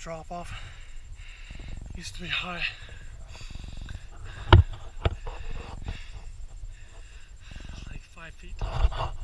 drop off. Used to be high. Like five feet tall.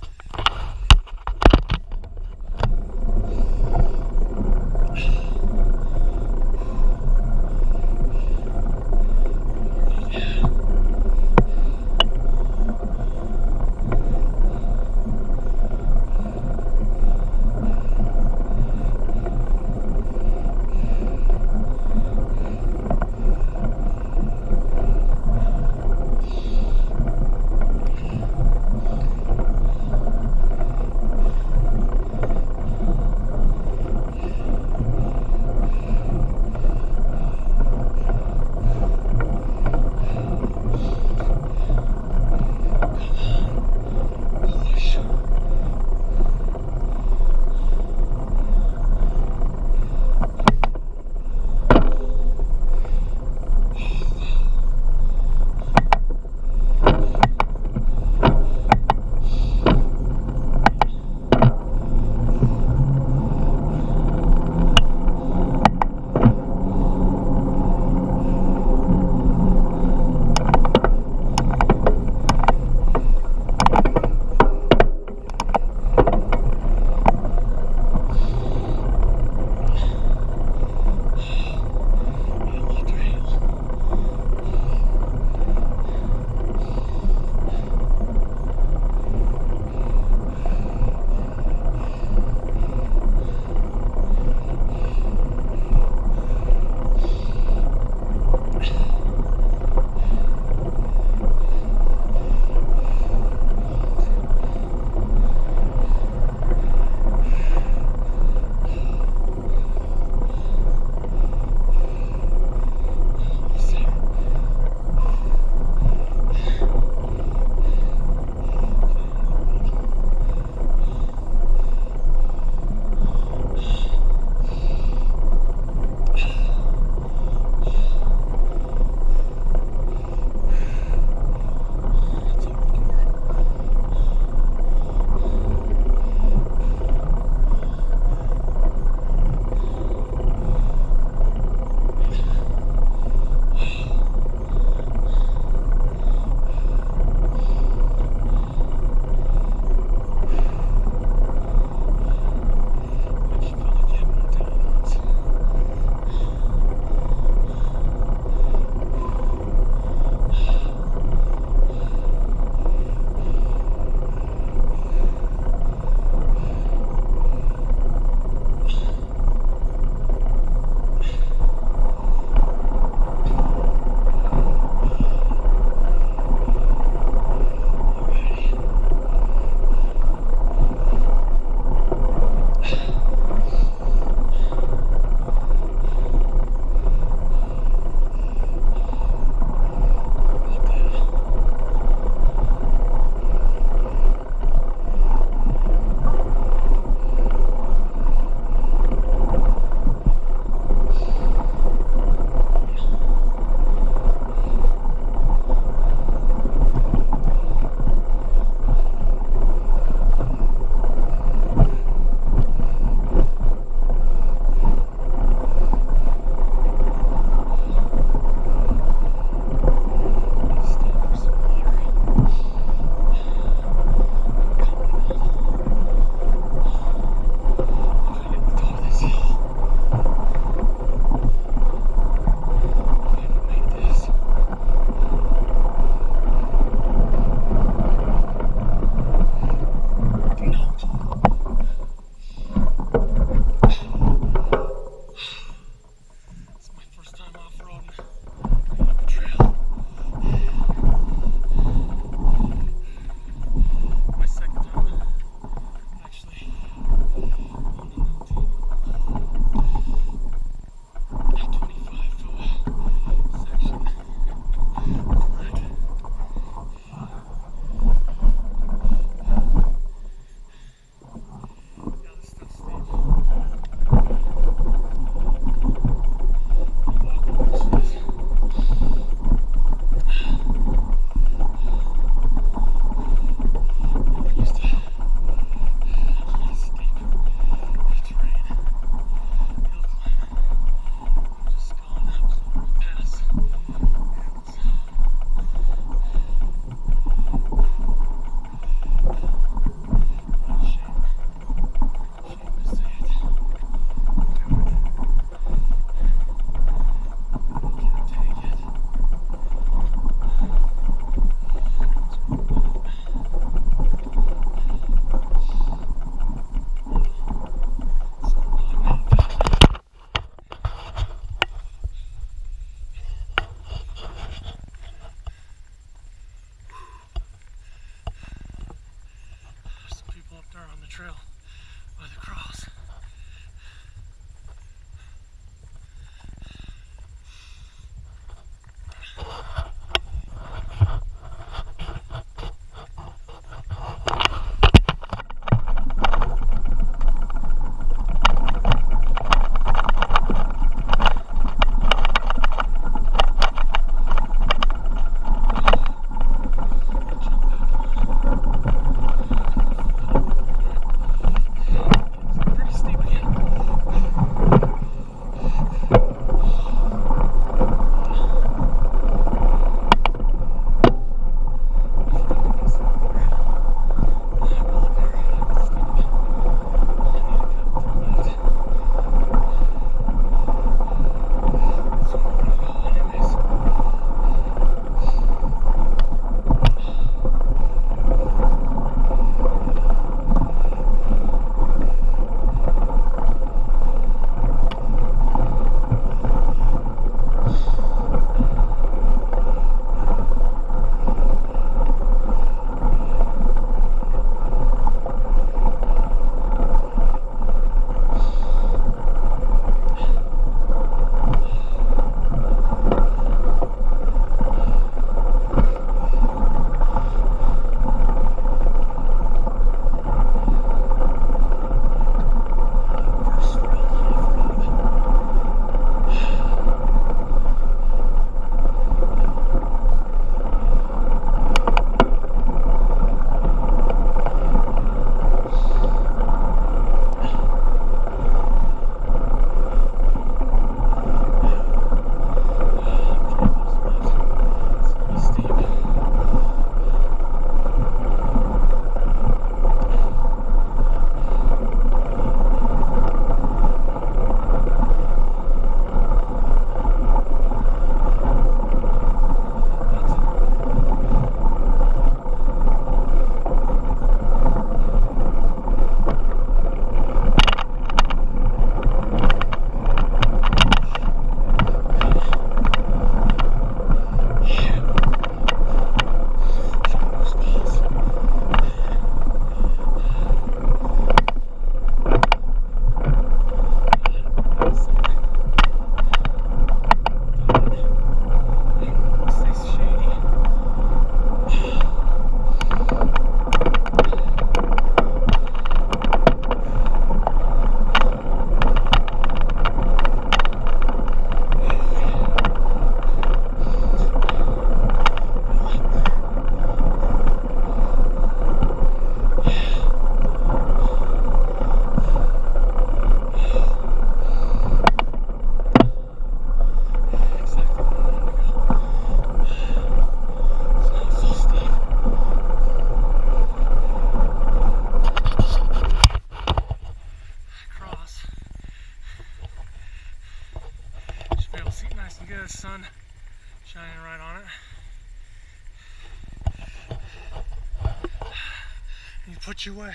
Put you away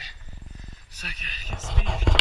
so I can get speed.